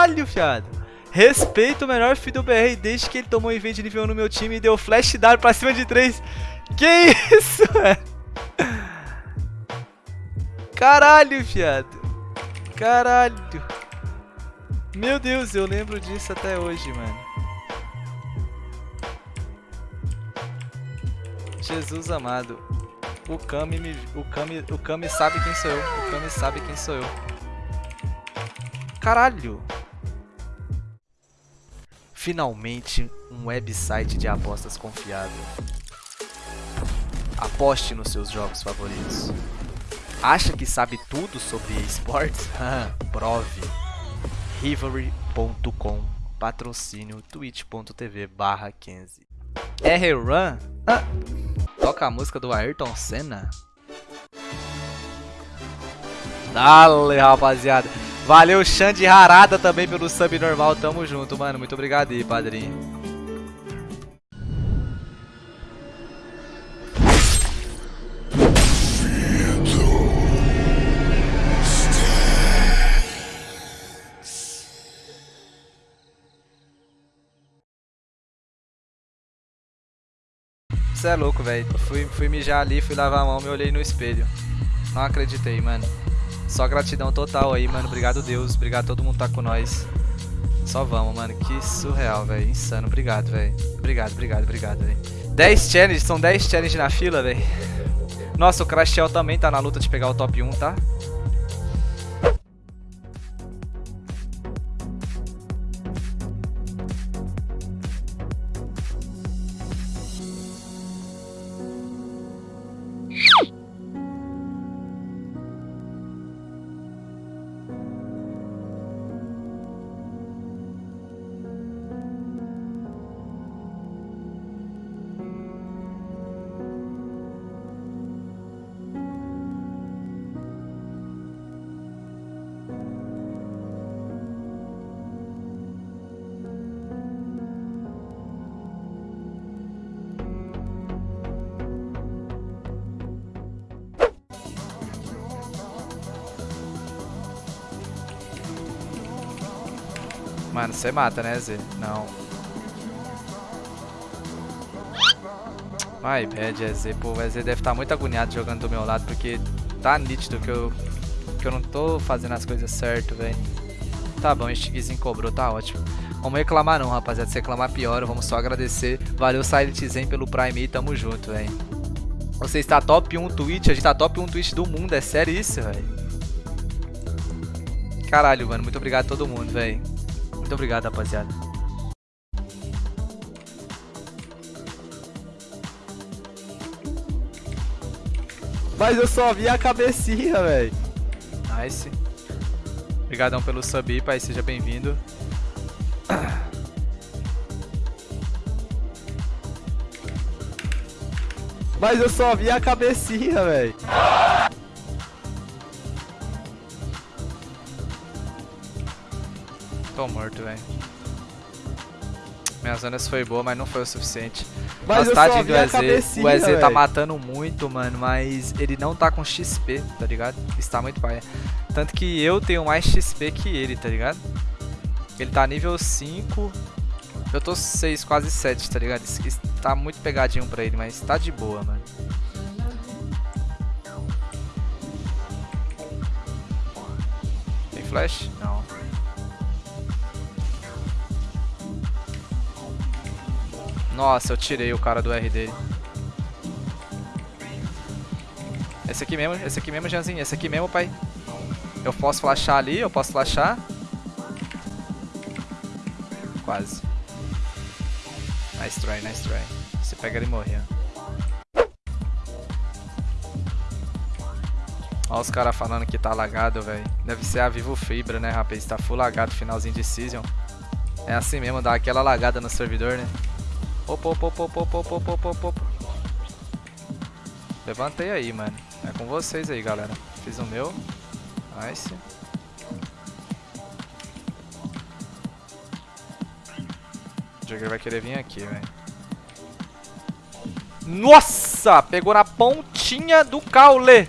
Caralho, fiado. Respeito o melhor filho do BR desde que ele tomou evento de nível 1 no meu time e deu flash dart pra cima de 3. Que isso, velho? Caralho, fiado. Caralho. Meu Deus, eu lembro disso até hoje, mano. Jesus amado. O Kami, me, o, Kami, o Kami sabe quem sou eu. O Kami sabe quem sou eu. Caralho! Finalmente, um website de apostas confiável. Aposte nos seus jogos favoritos. Acha que sabe tudo sobre esportes? Prove. Rivalry.com Patrocínio twitch.tv barra 15 R-Run? Ah. Toca a música do Ayrton Senna. Dale, rapaziada. Valeu, Xande Harada também pelo sub normal. Tamo junto, mano. Muito obrigado aí, padrinho. Você é louco, velho. Fui, fui mijar ali, fui lavar a mão, me olhei no espelho. Não acreditei, mano. Só gratidão total aí, mano. Obrigado, Deus. Obrigado todo mundo que tá com nós. Só vamos, mano. Que surreal, velho. Insano. Obrigado, velho. Obrigado, obrigado, obrigado, velho. 10 challenges. São 10 challenges na fila, velho. Nossa, o Crashel também tá na luta de pegar o top 1, tá? Mano, você mata, né, Z? Não. My bad, EZ. Pô, o EZ deve estar tá muito agoniado jogando do meu lado, porque tá nítido que eu, que eu não tô fazendo as coisas certo, velho. Tá bom, este Guizinho cobrou, tá ótimo. Vamos reclamar não, rapaziada. Se reclamar pior, vamos só agradecer. Valeu, Silent Zen, pelo Prime e tamo junto, velho. Você está top 1 Twitch, a gente tá top 1 Twitch do mundo, é sério isso, velho? Caralho, mano, muito obrigado a todo mundo, velho. Muito obrigado, rapaziada. Mas eu só vi a cabecinha, velho. Nice. Obrigadão pelo sub, pai. Seja bem-vindo. Mas eu só vi a cabecinha, velho. Tô morto, velho. Minhas zonas foi boa, mas não foi o suficiente. Mas tadinho do EZ. O EZ tá matando muito, mano, mas ele não tá com XP, tá ligado? Está muito paia. Tanto que eu tenho mais XP que ele, tá ligado? Ele tá nível 5. Eu tô 6, quase 7, tá ligado? Isso tá muito pegadinho pra ele, mas tá de boa, mano. Tem flash? Não. Nossa, eu tirei o cara do R dele. Esse aqui mesmo, esse aqui mesmo, Janzinho. Esse aqui mesmo, pai. Eu posso flashar ali, eu posso flashar. Quase. Nice try, nice try. Você pega ele e morre, Olha os caras falando que tá lagado, velho. Deve ser a Vivo Fibra, né, rapaz? Tá full lagado, finalzinho de Season. É assim mesmo, dá aquela lagada no servidor, né? Opa, opa, opa, opa, opa, opa, opa, opa. Levantei aí, mano. É com vocês aí, galera. Fiz o meu. Nice. O Jagger vai querer vir aqui, velho. Nossa! Pegou na pontinha do caule.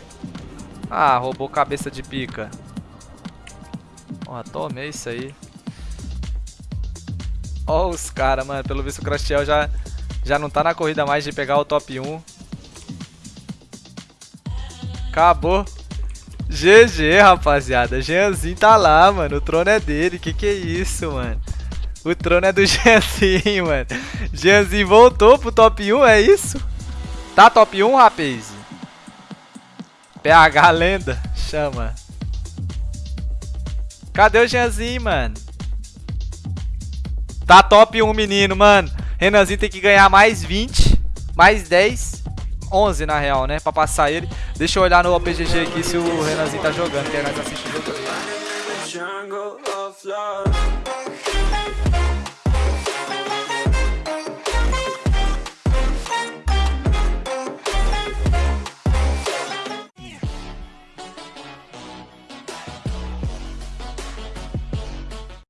Ah, roubou cabeça de pica. Porra, tomei isso aí. Ó os caras, mano. Pelo visto o Crastiel já, já não tá na corrida mais de pegar o top 1. Acabou. GG, rapaziada. Jeanzinho tá lá, mano. O trono é dele. Que que é isso, mano? O trono é do Jeanzinho, mano. Jeanzinho voltou pro top 1, é isso? Tá top 1, rapaz? PH lenda. Chama. Cadê o Jeanzinho, mano? Tá top 1, menino, mano. Renanzinho tem que ganhar mais 20, mais 10, 11 na real, né? Pra passar ele. Deixa eu olhar no OPGG aqui se o Renanzinho tá jogando, que nós assistimos o jogo.